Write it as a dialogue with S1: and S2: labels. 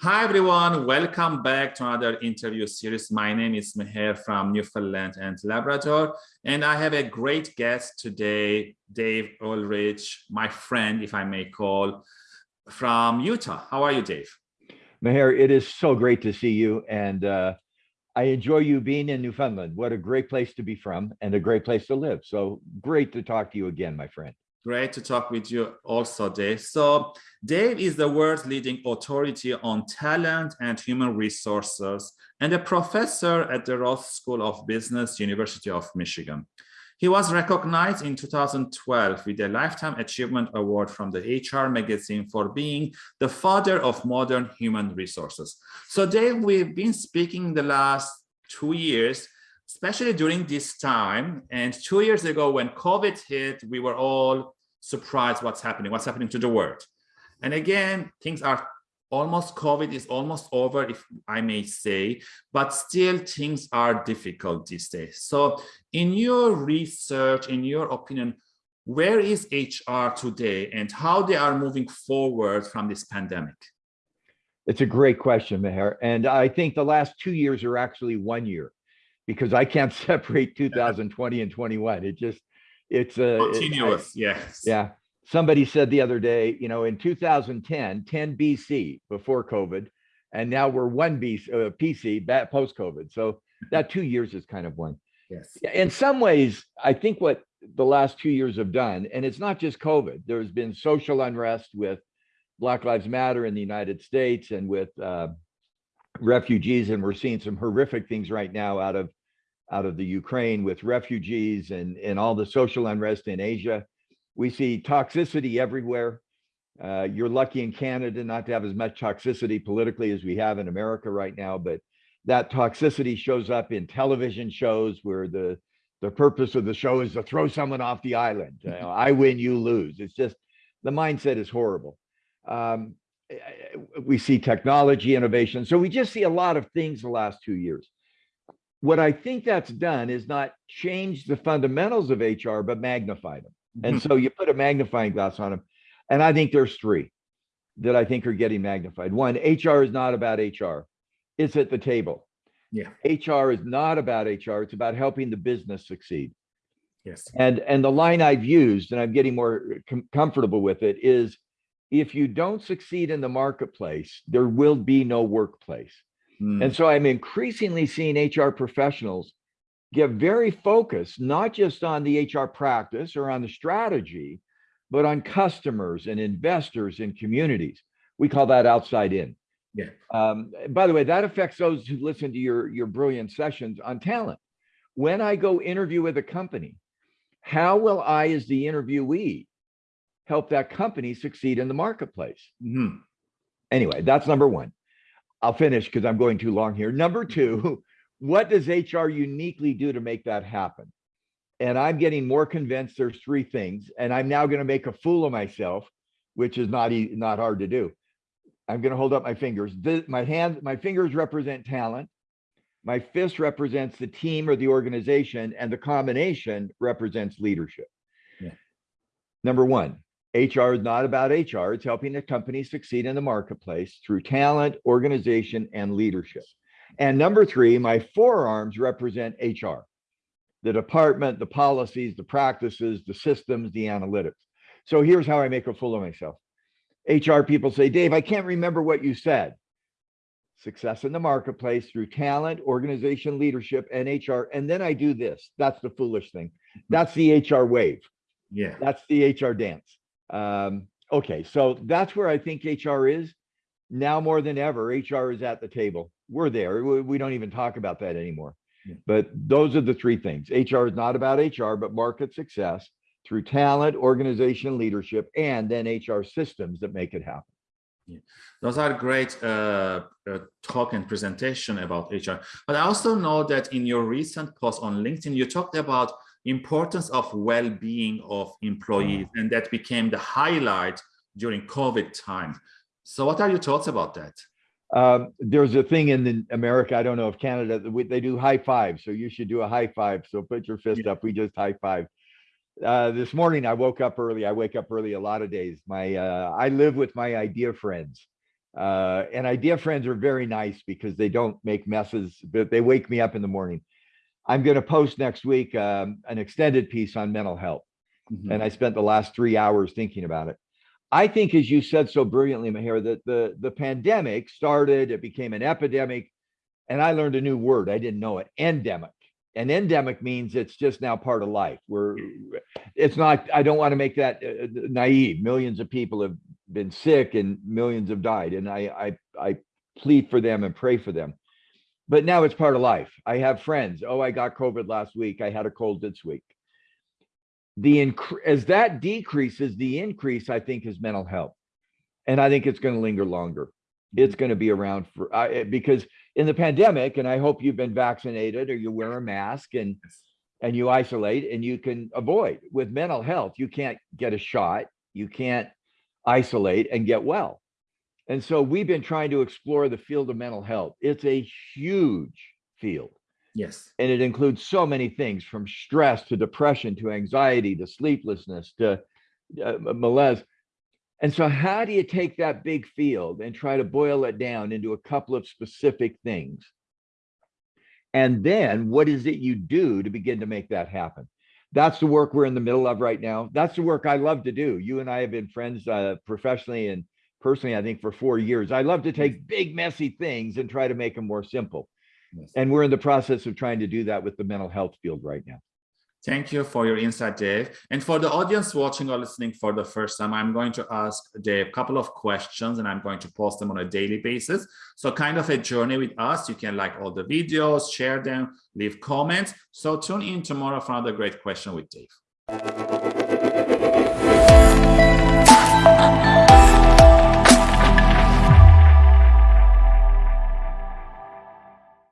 S1: Hi, everyone. Welcome back to another interview series. My name is Meher from Newfoundland and Labrador, and I have a great guest today, Dave Ulrich, my friend, if I may call, from Utah. How are you, Dave?
S2: Meher, it is so great to see you, and uh, I enjoy you being in Newfoundland. What a great place to be from and a great place to live. So great to talk to you again, my friend.
S1: Great to talk with you also, Dave. So Dave is the world's leading authority on talent and human resources and a professor at the Ross School of Business, University of Michigan. He was recognized in 2012 with a Lifetime Achievement Award from the HR magazine for being the father of modern human resources. So Dave, we've been speaking the last two years especially during this time. And two years ago, when COVID hit, we were all surprised what's happening, what's happening to the world. And again, things are almost COVID is almost over, if I may say, but still things are difficult these days. So in your research, in your opinion, where is HR today and how they are moving forward from this pandemic?
S2: It's a great question, Meher. And I think the last two years are actually one year because I can't separate 2020 and 21. It just it's a
S1: continuous. It, I, yes.
S2: Yeah. Somebody said the other day, you know, in 2010, 10 BC before COVID, and now we're one BC, uh, PC that post COVID. So that two years is kind of one.
S1: Yes.
S2: In some ways, I think what the last two years have done, and it's not just COVID. There's been social unrest with Black Lives Matter in the United States and with uh, refugees, and we're seeing some horrific things right now out of out of the Ukraine with refugees and, and all the social unrest in Asia. We see toxicity everywhere. Uh, you're lucky in Canada not to have as much toxicity politically as we have in America right now, but that toxicity shows up in television shows where the the purpose of the show is to throw someone off the island. You know, I win, you lose. It's just the mindset is horrible. Um, we see technology innovation. So we just see a lot of things the last two years what I think that's done is not change the fundamentals of HR, but magnify them. And mm-hmm. so you put a magnifying glass on them. And I think there's three that I think are getting magnified. One, HR is not about HR. It's at the table.
S1: Yeah.
S2: HR is not about HR. It's about helping the business succeed.
S1: Yes.
S2: And and the line I've used, and I'm getting more com comfortable with it, is if you don't succeed in the marketplace, there will be no workplace. Mm. And so I'm increasingly seeing HR professionals get very focused, not just on the HR practice or on the strategy, but on customers and investors and communities. We call that outside in.
S1: Yeah.
S2: Um, by the way, that affects those who listen to your, your brilliant sessions on talent. When I go interview with a company, how will I, as the interviewee, help that company succeed in the marketplace? Mm -hmm. Anyway, that's number one. I'll finish because I'm going too long here. Number two, what does HR uniquely do to make that happen? And I'm getting more convinced there's three things, and I'm now going to make a fool of myself, which is not not hard to do. I'm going to hold up my fingers. my hand, my fingers represent talent. My fist represents the team or the organization, and the combination represents leadership. Yeah. Number one, HR is not about HR. It's helping a company succeed in the marketplace through talent, organization, and leadership. And number three, my forearms represent HR, the department, the policies, the practices, the systems, the analytics. So here's how I make a fool of myself. HR people say, Dave, I can't remember what you said. Success in the marketplace through talent, organization, leadership, and HR. And then I do this. That's the foolish thing. That's the HR wave.
S1: Yeah.
S2: That's the HR dance. Um, okay, so that's where I think HR is now more than ever. HR is at the table. We're there. We don't even talk about that anymore. Yeah. But those are the three things. HR is not about HR, but market success through talent, organization, leadership, and then HR systems that make it happen.
S1: Yeah. Those are great uh, uh, talk and presentation about HR. But I also know that in your recent post on LinkedIn, you talked about importance of well-being of employees and that became the highlight during covid time. So what are your thoughts about that?
S2: Um, there's a thing in the america i don't know if canada they do high five so you should do a high five so put your fist yeah. up we just high five. Uh, this morning i woke up early i wake up early a lot of days. My uh, i live with my idea friends Uh, and idea friends are very nice because they don't make messes, but they wake me up in the morning. I'm going to post next week um, an extended piece on mental health.
S1: Mhm.
S2: And I spent the last three hours thinking about it. I think, as you said so brilliantly, Mahir, that the, the pandemic started, it became an epidemic. And I learned a new word. I didn't know it endemic. And endemic means it's just now part of life. We're, it's not, I don't want to make that uh, naive. Millions of people have been sick and millions have died. And I, I, I plead for them and pray for them. But now it's part of life. I have friends. Oh, I got COVID last week. I had a cold this week. The as that decreases, the increase I think is mental health, and I think it's going to linger longer. It's mm-hmm. going to be around for I eh, because in the pandemic, and I hope you've been vaccinated or you wear a mask and and you isolate and you can avoid with mental health. You can't get a shot. You can't isolate and get well. And so we've been trying to explore the field of mental health. It's a huge field
S1: Yes.
S2: and it includes so many things from stress to depression to anxiety to sleeplessness to uh, malaise. And so, how do you take that big field and try to boil it down into a couple of specific things? And then, what is it you do to begin to make that happen? That's the work we're in the middle of right now. That's the work I love to do. You and I have been friends uh, professionally and personally, I think, for four years. I love to take big, messy things and try to make them more simple.
S1: Yes.
S2: And we're in the process of trying to do that with the mental health field right now.
S1: Thank you for your insight, Dave. And for the audience watching or listening for the first time, I'm going to ask Dave a couple of questions and I'm going to post them on a daily basis. So kind of a journey with us. You can like all the videos, share them, leave comments. So tune in tomorrow for another great question with Dave.